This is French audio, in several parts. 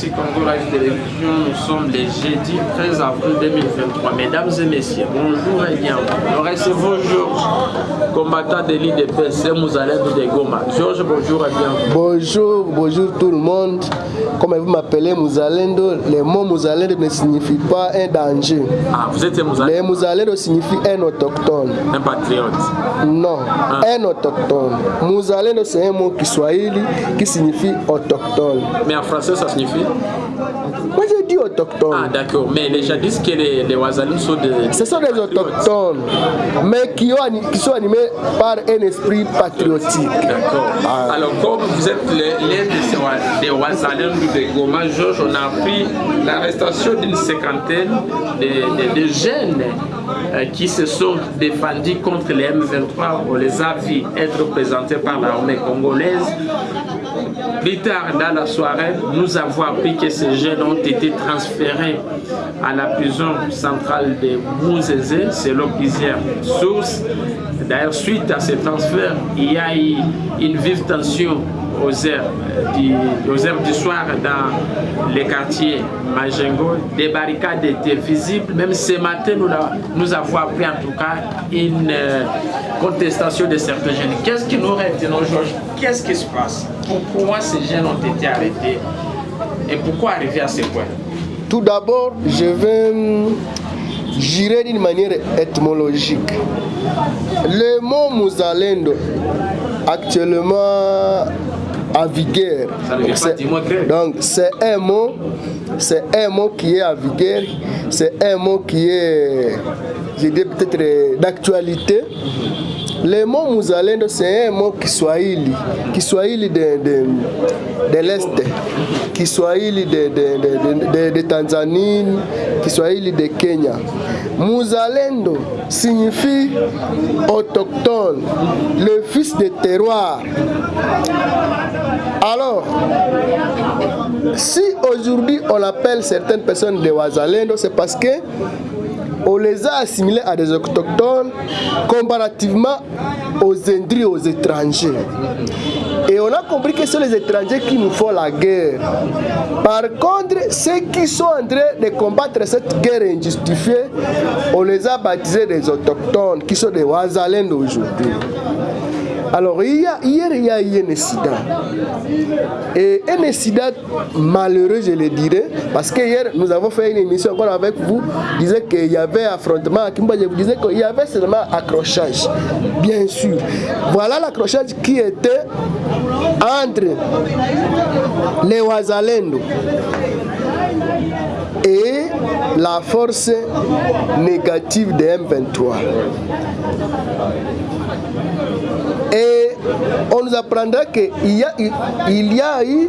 Ni en direct sur Congo Live Télévision. Nous sommes le jeudi 13 avril 2023. Mesdames et messieurs, bonjour et bienvenue. Nous recevons Georges, combattant de l'IDPC Mouzalendo de Goma. Georges, bonjour et bienvenue. Bonjour, bonjour tout le monde. Comme vous m'appelez Mouzalendo, le mot Mouzalendo ne signifie pas un danger. Ah, vous êtes Mouzalendo? Le Mouzalendo signifie un autochtone. Un patriote? Non, un autochtone. Mouzalendo c'est un mot kiswahili qui signifie autochtone. Mais en français, ça signifie? Ah, d'accord. Mais les gens disent que les, les sont des. Ce sont des autochtones, mais qui, ont, qui sont animés par un esprit patriotique. D'accord. Ah. Alors, comme vous êtes l'un de ces Wa- des de Goma, Georges, on a appris l'arrestation d'une cinquantaine de, de- de jeunes euh, qui se sont défendus contre les M23. On les a vus être présentés par l'armée congolaise. Plus tard dans la soirée, nous avons appris que ces jeunes ont été transférés à la prison centrale de Mouzézé, selon plusieurs sources. D'ailleurs, suite à ce transfert, il y a eu une vive tension aux heures du, soir dans les quartiers Majengo. Des barricades étaient visibles. Même ce matin, nous, avons appris en tout cas une euh, contestation de certains jeunes. Qu'est-ce qui nous retenons, Georges Qu'est-ce qui se passe? Pourquoi ces jeunes ont été arrêtés. Et pourquoi arriver à ce point? Tout d'abord, je vais hum, jurer d'une manière étymologique. Le mot Mouzalendo, actuellement à vigueur, donc c'est un mot, c'est un mot qui est à vigueur, c'est un mot qui est, je dirais peut-être d'actualité. Le mot Mouzalendo, c'est un mot Kiswahili, Kiswahili de, de, de l'Est, Kiswahili de, de, de, de, de Tanzanie, Kiswahili de Kenya. Mouzalendo signifie autochtone, le fils de terroir. Alors, si aujourd'hui on appelle certaines personnes des Wazalendo, c'est parce que on les a assimilés à des autochtones comparativement aux Indris, aux étrangers. Et on a compris que c'est les étrangers qui nous font la guerre. Par contre, ceux qui sont en train de combattre cette guerre injustifiée, on les a baptisés des autochtones, qui sont des Wazalendo aujourd'hui. Alors, hier, il y a eu un incident. Et un incident malheureux, je le dirais, parce que hier, nous avons fait une émission encore avec vous, disait qu'il y avait affrontement à Kimba, je vous disais qu'il y avait seulement accrochage, bien sûr. Voilà l'accrochage qui était entre les Wazalendo et la force négative de M23. On nous apprendra qu'il y a, eu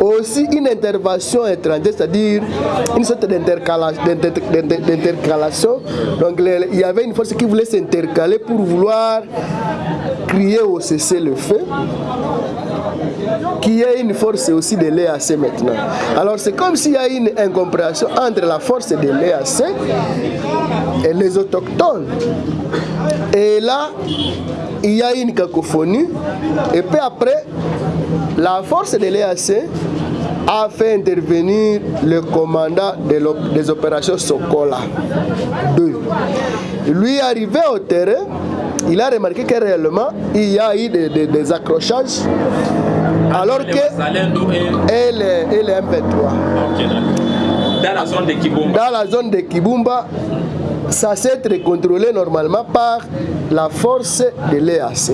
aussi une intervention étrangère, c'est-à-dire une sorte d'intercala- d'inter- d'inter- d'intercalation. Donc il y avait une force qui voulait s'intercaler pour vouloir crier au cessez-le-feu qui est une force aussi de l'EAC maintenant. Alors c'est comme s'il y a une incompréhension entre la force de l'EAC et les autochtones. Et là, il y a une cacophonie. Et puis après, la force de l'EAC a fait intervenir le commandant des opérations Sokola 2. Lui arrivé au terrain, il a remarqué que réellement, il y a eu des, des- des accrochages. Alors que et les M23. Ok, d'accord. Dans la zone de Kibumba. Dans la zone de Kibumba, ça s'est contrôlé normalement par la force de l'EAC.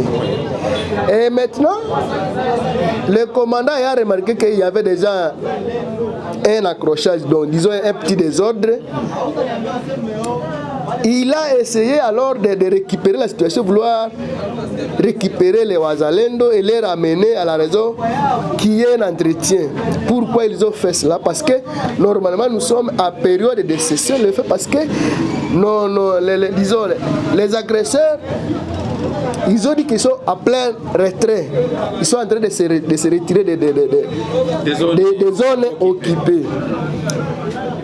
Et maintenant, le commandant a remarqué qu'il y avait déjà un accrochage, donc disons un petit désordre. Il a essayé alors de, de récupérer la situation, vouloir récupérer les Wazalendo et les ramener à la raison qui est un entretien. Pourquoi ils ont fait cela? Parce que normalement nous sommes à période de cession le fait parce que non, non, les, les- disons, les agresseurs ils ont dit qu'ils sont à plein retrait. Ils sont en train de se, re- de se retirer des zones occupées.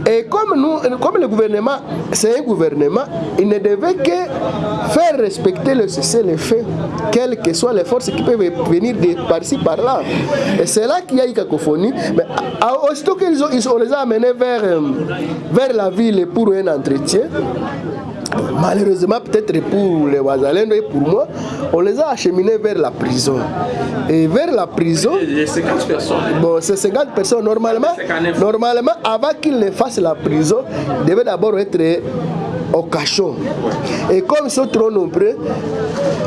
Et comme, nous, comme le gouvernement, c'est un gouvernement, il ne devait que faire respecter le cessez-le-feu, quelles que soient les forces qui peuvent venir par-ci, par-là. Et c'est là qu'il y a eu cacophonie. Mais aussitôt qu'ils on les a amenés vers, euh, vers la ville pour un entretien, Malheureusement, peut-être pour les Ouazalendo et pour moi, on les a acheminés vers la prison. Et vers la prison. Les 50 personnes. Bon, ces 50 personnes, normalement, normalement avant qu'ils ne fassent la prison, devaient d'abord être au cachot. Et comme ils sont trop nombreux,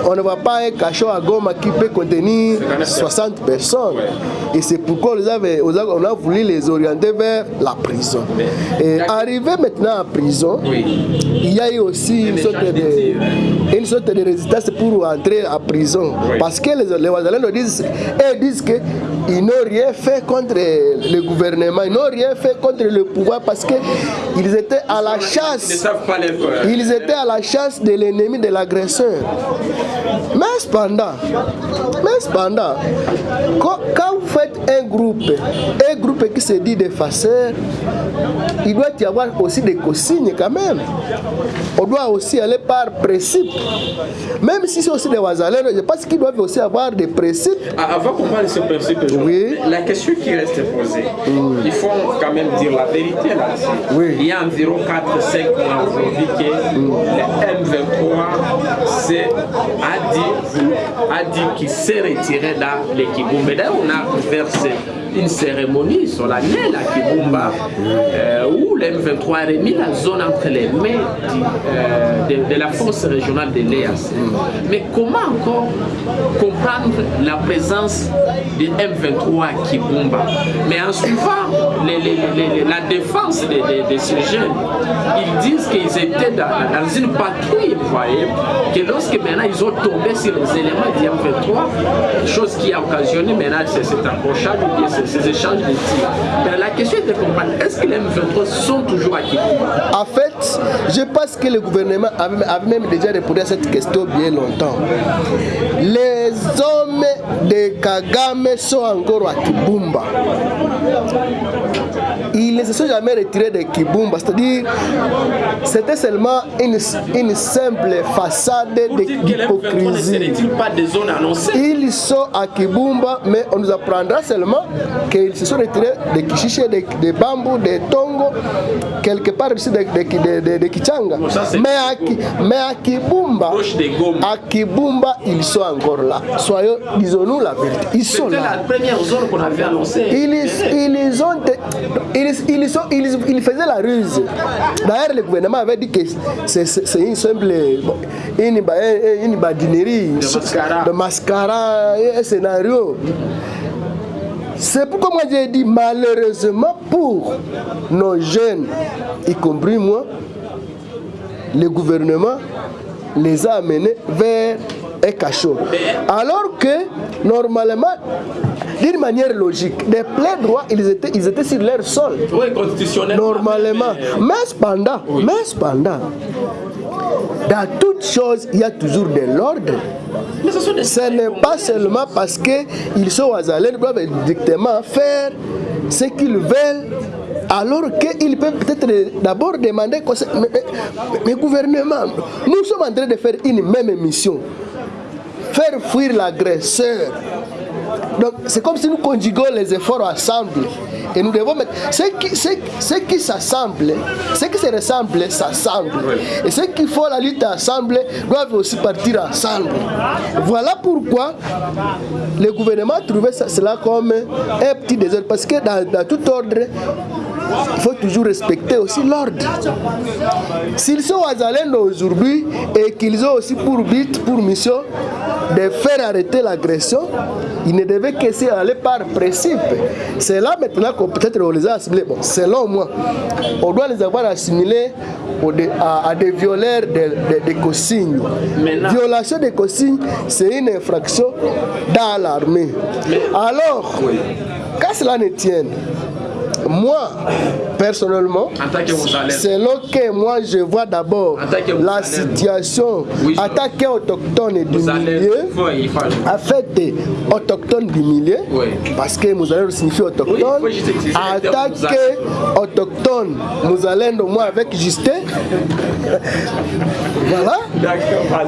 on ne voit pas un cachot à Goma qui peut contenir 60 personnes. Et c'est pourquoi on, a voulu les orienter vers la prison. Et arrivé maintenant en prison, il y a eu aussi une sorte, de, une sorte de résistance pour entrer en prison. Parce que les, les disent, disent qu'ils n'ont rien fait contre le gouvernement, ils n'ont rien fait contre le pouvoir parce qu'ils étaient à la chasse. Ils étaient à la chasse de l'ennemi de l'agresseur. Mais cependant, mais cependant, quand, vous faites un groupe, un groupe qui se dit des faceurs, il doit y avoir aussi des consignes quand même. On doit aussi aller par principe. Même si c'est aussi des wazalers, je pense qu'ils doivent aussi avoir des principes. Ah, avant qu'on parle de ce principe, oui. la question qui reste posée, il faut quand même dire la vérité là. Oui. Il y a environ 4-5 mois aujourd'hui que le M23 a dit, a dit qu'il s'est retiré dans l'équipe. Mais d'ailleurs, on a versé une cérémonie solennelle à Kibumba euh, où l'M23 a remis la zone entre les mains euh, de, la force régionale de l'EAC. Mais comment encore comprendre la présence de M23 à Kibumba? Mais en suivant les, les, les, la défense de, de, ces jeunes, ils disent qu'ils dans, une patrouille, vous voyez, que lorsque maintenant ils ont tombé sur les éléments du M23, chose qui a occasionné maintenant cet accrochage, ces échanges de tirs. La question est de comprendre, est-ce que les M23 sont toujours acquis En fait, je pense que le gouvernement avait même déjà répondu à cette question bien longtemps. Les hommes de Kagame sont encore à Kibumba. Ils ne se sont jamais retirés de Kibumba, c'est-à-dire c'était seulement une, une simple façade d'hypocrisie. Ils sont à Kibumba, mais on nous apprendra seulement qu'ils se sont retirés de Kishiche, de, de Bambou, de Tongo, quelque part ici de, de, de, de Kichanga. mais, à, mais à Kibumba, à Kibumba, ils sont encore là. Soyons, disons-nous la vérité. Ils sont là. la première zone qu'on avait annoncée. Ils, ils, ont, ils, ils, sont, ils, ils faisaient la ruse. D'ailleurs, le gouvernement avait dit que c'est une simple une, une badinerie de mascara, de mascara un scénario. C'est pourquoi moi j'ai dit malheureusement pour nos jeunes, y compris moi, le gouvernement les a amenés vers un cachot. Alors que normalement, d'une manière logique, des pleins droits, ils étaient, ils étaient sur leur sol. Oui, constitutionnellement. Normalement. Mais cependant, mais cependant, dans toutes choses, il y a toujours de l'ordre. Ce n'est pas seulement parce qu'ils sont aux ils doivent directement faire ce qu'ils veulent alors qu'ils peuvent peut-être d'abord demander mais, mais, mais, gouvernement, nous sommes en train de faire une même mission. Faire fuir l'agresseur. Donc c'est comme si nous conjuguons les efforts ensemble. Et nous devons mettre. Ce qui, ce, ce qui s'assemble, ce qui se ressemble, s'assemble. Et ceux qui font la lutte ensemble doivent aussi partir ensemble. Voilà pourquoi le gouvernement a trouvé cela comme un petit désordre. Parce que dans, tout ordre, il faut toujours respecter aussi l'ordre. S'ils sont à Zalendo aujourd'hui et qu'ils ont aussi pour but, pour mission de faire arrêter l'agression, ne devaient que aller par principe. C'est là maintenant qu'on peut-être on les a assimilés. Bon, selon moi, on doit les avoir assimilés à, à des violeurs de, de, de consignes. Violation des consignes, c'est une infraction dans l'armée. Alors, qu'à cela ne tienne, Moi, personnellement, selon que moi je vois d'abord la situation. Tant qu'autochtone du milieu, fait, autochtone du milieu, parce que Mouzalendo signifie Oui, autochtone, il faut juste utiliser en le terme tant Mouzalendo. qu'autochtone, Mouzalendo, moi avec Justin, voilà,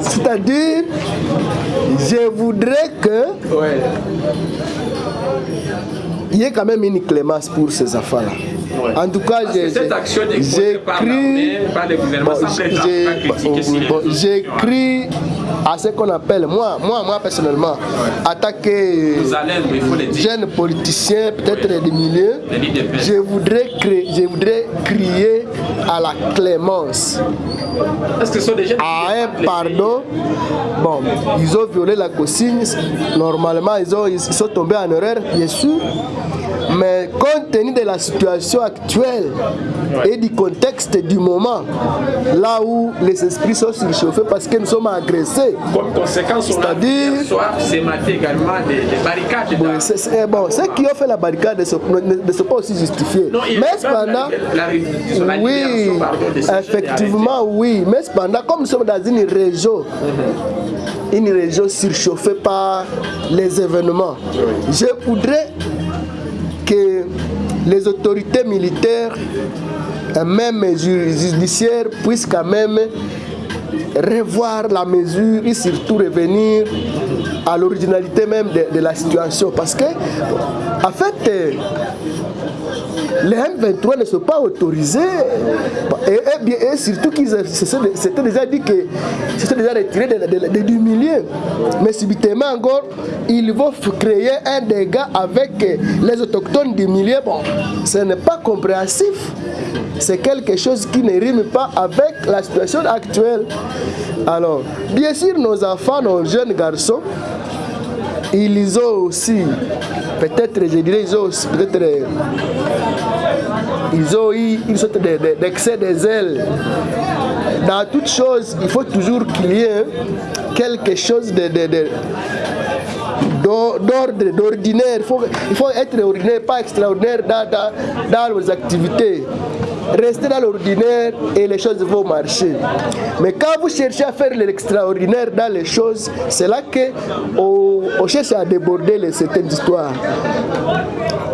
c'est-à-dire, je voudrais que. Il y ait quand même une clémence pour ces enfants-là. Ouais. En tout cas, j'ai- j'écris à ce qu'on appelle, moi, moi, moi personnellement, attaquer le dire. jeunes politiciens, peut-être des milieux, je voudrais, créer, je voudrais crier à la clémence, Est-ce que ce sont des jeunes à un pardon. Bon, ils ont violé la consigne, normalement ils, ont, ils sont tombés en erreur, bien sûr, mais compte tenu de la situation actuelle et du contexte du moment, là où les esprits sont surchauffés parce que nous sommes agressés, Comme conséquence, on a soir, c'est maté également des, des barricades. Bon, c'est- c'est- bon, ceux qui ont fait la barricade ne sont, ne- ne sont pas aussi justifiés. Non, mais cependant, la, la, disons, la oui, effectivement, oui. Mais cependant, comme nous sommes dans une région, une région surchauffée par les événements, je voudrais que les autorités militaires, et même ju- judiciaires, puissent quand même revoir la mesure et surtout revenir à l'originalité même de, de la situation. Parce que, en fait, les M23 ne sont pas autorisés. Et, surtout qu'ils s'étaient déjà dit que c'était déjà retiré du milieu. Mais subitement encore, ils vont créer un dégât avec euh, les autochtones du milieu. Bon, ce n'est pas compréhensif. C'est quelque chose qui ne rime pas avec la situation actuelle. Alors, bien sûr, nos enfants, nos jeunes garçons, ils ont aussi, peut-être, je dirais, ils ont aussi, peut-être, ils ont eu une sorte de- de- d'excès des ailes. Dans toute chose, il faut toujours qu'il y ait quelque chose d'ordre, d'ordinaire. Il faut, être ordinaire, pas extraordinaire dans, dans, dans nos activités. Restez dans l'ordinaire et les choses vont marcher. Mais quand vous cherchez à faire l'extraordinaire dans les choses, c'est là qu'on on cherche à déborder les, certaines histoires.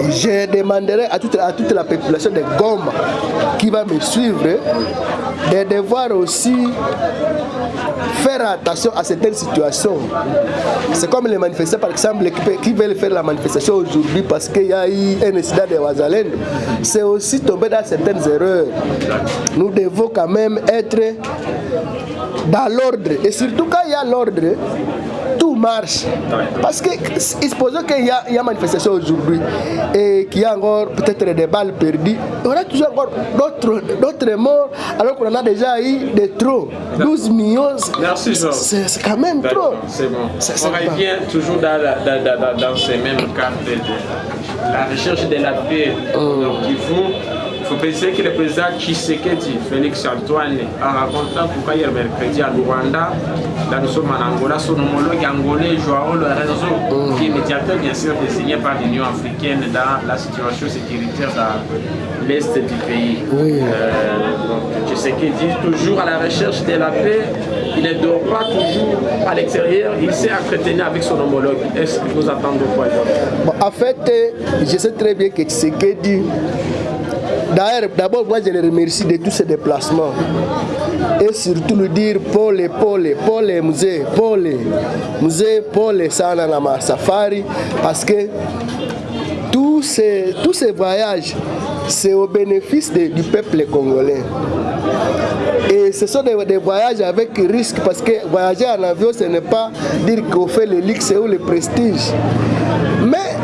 Je demanderai à toute, à toute la population de Goma qui va me suivre de devoir aussi faire attention à certaines situations. C'est comme les manifestants, par exemple, qui, veulent faire la manifestation aujourd'hui parce qu'il y a eu un incident de Wazalendo. C'est aussi tomber dans certaines erreurs. Nous devons quand même être dans l'ordre. Et surtout quand il y a l'ordre, marche. Parce que, supposons qu'il y, y a manifestation aujourd'hui et qu'il y a encore peut-être des balles perdues, il y aura toujours encore d'autres d'autres morts alors qu'on en a déjà eu des trop. 12 millions, c'est quand même trop. C'est bon. On revient toujours dans, la- dans, dans- dans- ces mêmes cadres de, de la recherche de la paix. Donc, il faut, il faut préciser que le président Tshisekedi, Félix Antoine, a rencontré pourquoi hier mercredi à Luanda, là nous sommes en Angola, son homologue angolais Joao Lorenzo, qui est médiateur bien sûr désigné par l'Union africaine dans la situation sécuritaire dans l'est du pays. Oui. Euh, donc, Tshisekedi, toujours à la recherche de la paix, il ne dort pas toujours à l'extérieur, il s'est entretenu avec son homologue. Est-ce que vous attendez quoi Bon, en fait, je sais très bien que Tshisekedi, d'ailleurs, d'abord, moi je le remercie de tous ses déplacements. Et surtout lui dire pole, pole, pole, musée, pole, musée, pole, sana na safari, parce que tous ces, tous ces voyages, c'est au bénéfice du peuple congolais. Et ce sont des, des voyages avec risque parce que voyager en avion, ce n'est pas dire qu'on fait le luxe ou le prestige. Mais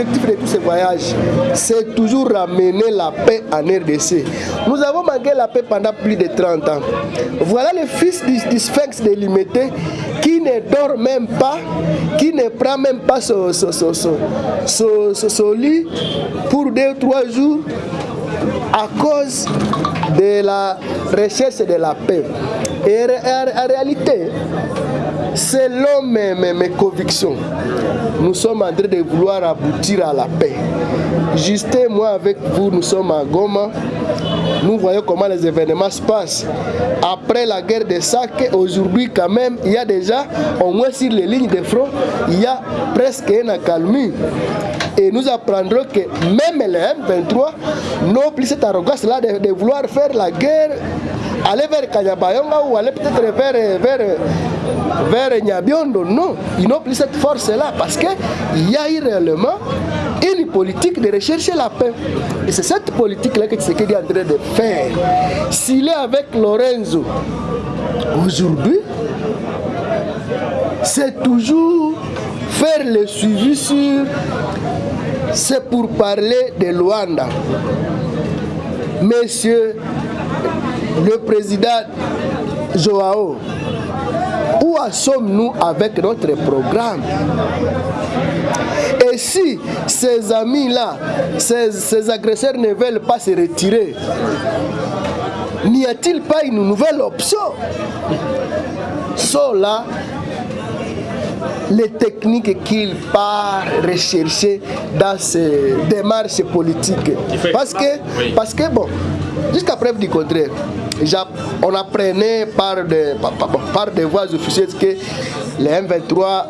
l'objectif de tous ces voyages C'est toujours ramener la paix en RDC. Nous avons manqué la paix pendant plus de 30 ans. Voilà le fils du, du sphinx de Limité qui ne dort même pas, qui ne prend même pas son, son, son, son, lit pour deux ou trois jours à cause de la recherche de la paix. Et en réalité, selon mes, mes, mes convictions, nous sommes en train de vouloir aboutir à la paix. Justin, moi avec vous, nous sommes à Goma. Nous voyons comment les événements se passent. Après la guerre de Sake, aujourd'hui quand même, il y a déjà, au moins sur les lignes de front, il y a presque une accalmie. Et nous apprendrons que même les M23 n'ont plus cette arrogance-là de, de vouloir faire la guerre aller vers Kanyabayonga ou aller peut-être vers, vers, vers Nyabiondo. Non, ils n'ont plus cette force-là parce qu'il y a eu réellement une politique de rechercher la paix. Et c'est cette politique-là que Tshisekedi est en train de faire. S'il est avec Lorenzo aujourd'hui, c'est toujours faire le suivi sur c'est pour parler de Luanda. Monsieur le président Joao, où sommes-nous avec notre programme? Et si ces amis-là, ces, ces, agresseurs ne veulent pas se retirer, n'y a-t-il pas une nouvelle option? Là les techniques qu'il part rechercher dans ces démarches politiques. Parce que, parce que bon, jusqu'à preuve du contraire, on apprenait par des, par, par des voies officielles que les M23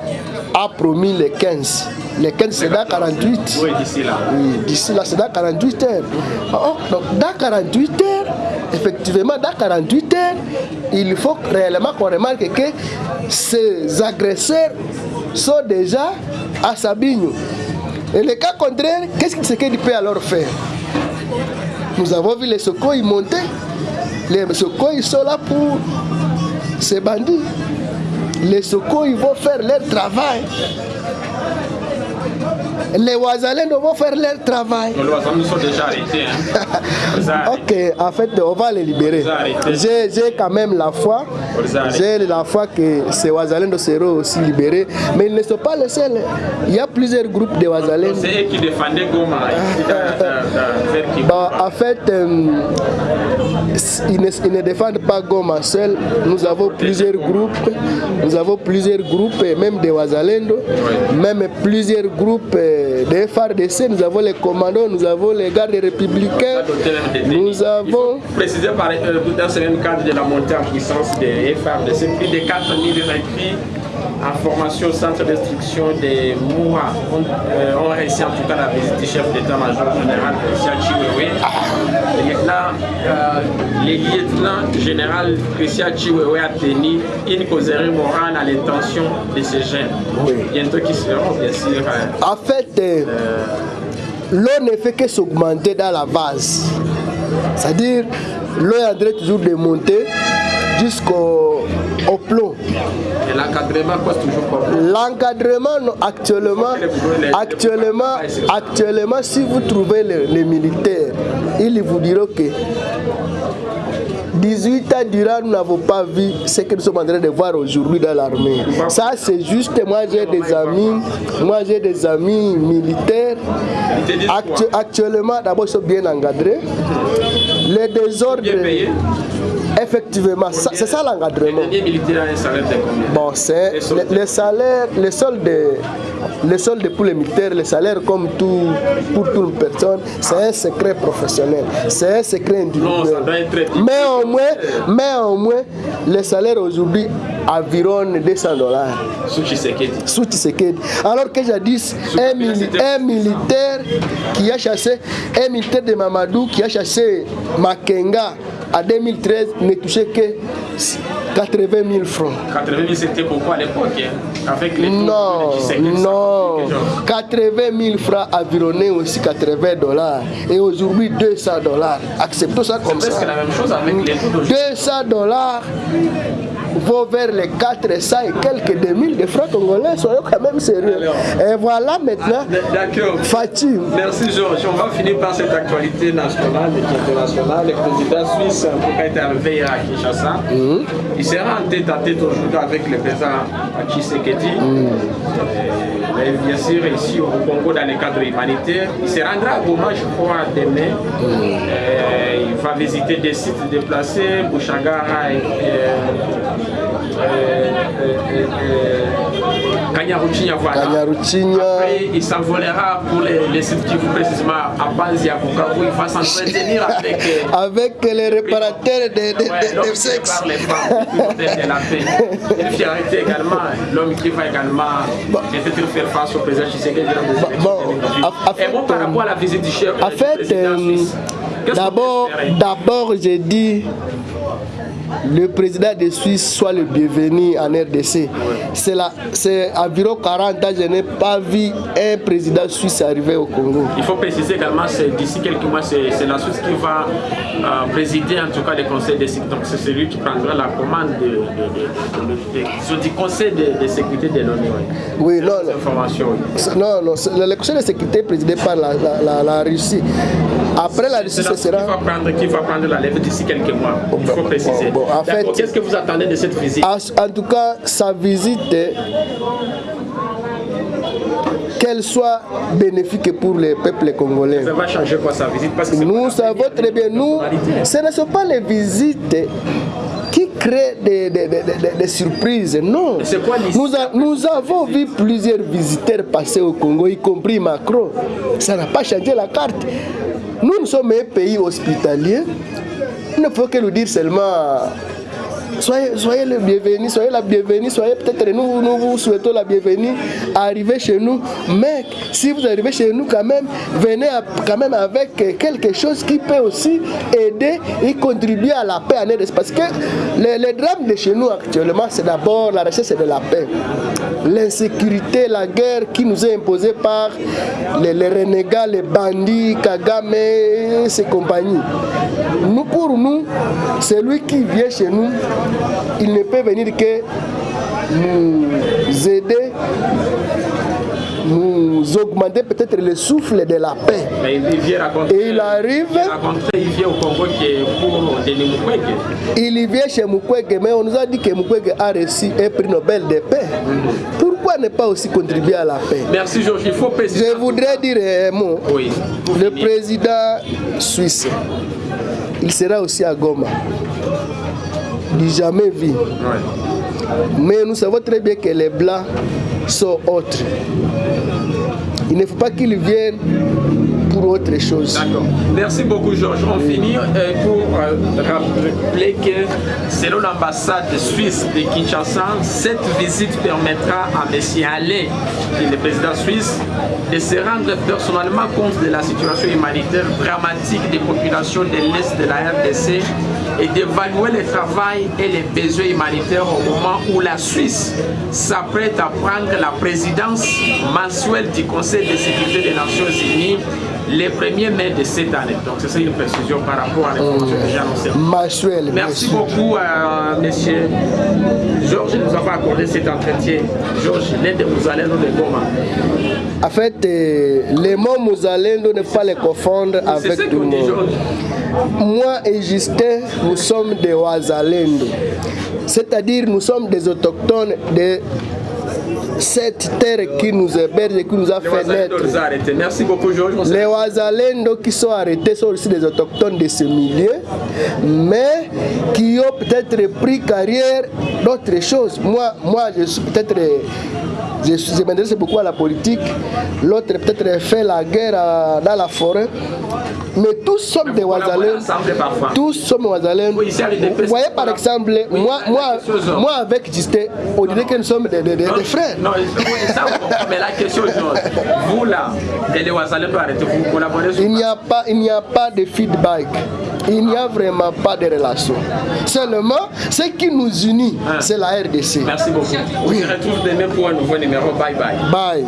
a promis les 15. Les 15 c'est dans 48. Oui, d'ici là. Oui, d'ici là c'est dans 48 heures. Oh, donc dans 48 heures, effectivement dans 48 heures, il faut réellement qu'on remarque que ces agresseurs sont déjà à Sabigno. Et le cas contraire, qu'est-ce qu'il peut alors faire Nous avons vu les secours monter. Les secours ils sont là pour ces bandits. Les secours ils vont faire leur travail. Les Ouazalènes vont faire leur travail. Les Ouazalènes sont déjà arrêtés. Hein? ok, en fait, on va les libérer. J'ai quand même la foi. J'ai la foi que ces Ouazalènes seront aussi libérés. Mais ils ne sont pas les seuls. Il y a plusieurs groupes de Ouazalènes. C'est eux qui défendaient Goma. bon, en fait, euh, ils, ne, ils ne défendent pas Goma seul. Nous avons plusieurs groupes. Nous avons plusieurs groupes, même des Ouazalendo, même plusieurs groupes des FARDC, nous avons les commandos, nous avons les gardes républicains, nous avons... Précisé par euh, dans ce même cadre de la montée en puissance des FARDC, plus de 4000 recrues en formation au centre d'instruction des MOUA ont, euh, réussi en tout cas la visite du chef d'état-major général Christian Chiwewe. Euh, le lieutenant général Christian Chiwewe a tenu une causerie morale à l'intention de ces jeunes. Oui. Bientôt qui seront bien sûr. Euh, en fait, euh, l'eau ne fait que s'augmenter dans la vase. C'est-à-dire, l'eau est en train toujours de monter jusqu'au. Et l'encadrement coûte toujours combien L'encadrement, actuellement, actuellement, actuellement, si vous trouvez les, les militaires, ils vous diront que 18 ans durant, nous n'avons pas vu ce que nous sommes en train de voir aujourd'hui dans l'armée. Ça, c'est juste, moi j'ai des amis, moi j'ai des amis militaires. Actu actuellement, d'abord, ils sont bien encadrés. Les désordres. Effectivement, c'est ça l'encadrement. Bon, c'est les, salaires, les soldes, les soldes pour les militaires, les salaires comme tout, pour toute personne, c'est un secret professionnel, c'est un secret individuel. Mais au moins, mais au moins, les salaires aujourd'hui environ 200 dollars. Sous Tshisekedi. Alors que jadis, un militaire qui a chassé, un militaire de Mamadou qui a chassé Makenga en 2013 ne touchait que 80 000 francs. 80 000 c'était pourquoi à l'époque hein? Avec les Non, non. 80 000 francs environnés aussi 80 dollars. Et aujourd'hui 200 dollars. Acceptons ça comme ça. C'est la même chose avec les taux 200 dollars vont vers les 400 et quelques 2000 de francs congolais, soyons quand même sérieux. Alors, et voilà maintenant, D'accord. Fatim. Merci Georges. On va finir par cette actualité nationale et internationale. Le président suisse, pourquoi est arrivé à Kinshasa, mm -hmm. il sera en tête à tête aujourd'hui avec le président Tshisekedi. Mm -hmm. Et bien sûr, ici au Congo, dans le cadre humanitaire, il se rendra à Goma, je crois, demain. Mm -hmm. il va visiter des sites déplacés, Bouchagara et, et Kanyaruchinya, voilà. Kanyaruchinya. Après, il s'envolera pour les, les sites qui vous précisément à Banzia, Bukavu. Il va s'entretenir avec. euh, Avec les réparateurs de, de, Ouais, de- sexe. les femmes, la paix. Une fierté également, l'homme qui va également peut-être faire face au président Tshisekedi dans des élections bon, 2018. en- en fait, Et bon, par euh, rapport à la visite du chef En fait, euh, d'abord, j'ai dit le président de Suisse soit le bienvenu en RDC. C'est environ 40 ans, je n'ai pas vu un président suisse arriver au Congo. Il faut préciser également, c'est d'ici quelques mois, c'est la Suisse qui va euh, présider en tout cas le conseil de sécurité. Donc c'est celui qui prendra la commande de, de- de- du conseil de, sécurité de l'ONU. Oui, non, non. Non, le conseil de sécurité est présidé par la, la- la- la Russie. Après la Russie, ce Suisse qui sera. va prendre, qui va prendre la lèvre d'ici quelques mois. Il faut préciser. bon, en fait- Qu'est-ce que vous attendez de cette visite? En, tout cas, sa visite, qu'elle soit bénéfique pour le peuple congolais. Ça va changer quoi sa visite? Parce que Nous savons très bien, nous, ce ne sont pas les visites qui créent des, des- des- surprises, non. Quoi l'histoire nous, a- nous avons vu plusieurs visiteurs passer au Congo, y compris Macron. Ça n'a pas changé la carte. Nous, sommes un pays hospitalier. Il ne faut que nous dire seulement Soyez, soyez le bienvenu, soyez la bienvenue, soyez peut-être nous, nous vous souhaitons la bienvenue, arrivez chez nous. Mais si vous arrivez chez nous quand même, venez à- quand même avec quelque chose qui peut aussi aider et contribuer à la paix en. Parce que le, le drame de chez nous actuellement, c'est d'abord la recherche de la paix. L'insécurité, la guerre qui nous est imposée par les, les renégats, les bandits, Kagame et ses compagnies. Nous, pour nous, celui qui vient chez nous, il ne peut venir que nous aider, nous augmenter peut-être le souffle de la paix. Mais il vient raconter. Et il arrive- Il vient au Congo qui est pour. Il vient chez Mukwege, mais on nous a dit que Mukwege a reçu un prix Nobel de paix. Pourquoi ne pas aussi contribuer à la paix? Merci Georges. Il faut préciser. Je voudrais dire un mot. Oui. Le président suisse, il sera aussi à Goma. Du jamais vu. Mais nous savons très bien que les Blancs sont autres. Il ne faut pas qu'ils viennent pour autre chose. D'accord. Merci beaucoup, Georges. On finit euh, pour euh, rappeler que selon l'ambassade suisse de Kinshasa, cette visite permettra à M. Allais, qui est le président suisse, de se rendre personnellement compte de la situation humanitaire dramatique des populations de l'Est de la RDC et d'évaluer le travail et les besoins humanitaires au moment où la Suisse s'apprête à prendre la présidence mensuelle du Conseil de sécurité des Nations Unies le 1er mai de cette année. Donc c'est ça une précision par rapport à l'information que j'ai annoncée. Massuel, Merci beaucoup à monsieur Georges de nous avoir accordé cet entretien. Georges, l'un de vous allez nous de Goma. En fait, euh, les mots Mouzalendo ne pas les confondre avec tout le monde. Moi et Justin, nous sommes des Ouazalendo. C'est-à-dire, nous sommes des autochtones de cette terre qui nous héberge et qui nous a Les fait Wazalendo naître. Merci beaucoup, Georges. Les Ouazalendo qui sont arrêtés sont aussi des autochtones de ce milieu, mais qui ont peut-être pris carrière d'autres choses. Moi, moi je suis peut-être. Je, je m'intéresse beaucoup à la politique. L'autre peut-être fait la guerre à- dans la forêt. Mais tous sommes des parfois. Tous sommes Ouazalendo. Oui, Vous voyez par exemple, Oui, moi, moi, moi avec Justin, on dirait que nous sommes des, des- des- Non, des frères. Non, oui, ça, mais la question, Georges, vous là, les arrêtez, vous collaborez Il n'y a pas, il n'y a pas de feedback. Il n'y a vraiment pas de relation. Seulement, ce qui nous unit, Ah. c'est la RDC. Merci beaucoup. On se retrouve demain pour un nouveau numéro. Bye bye. Bye.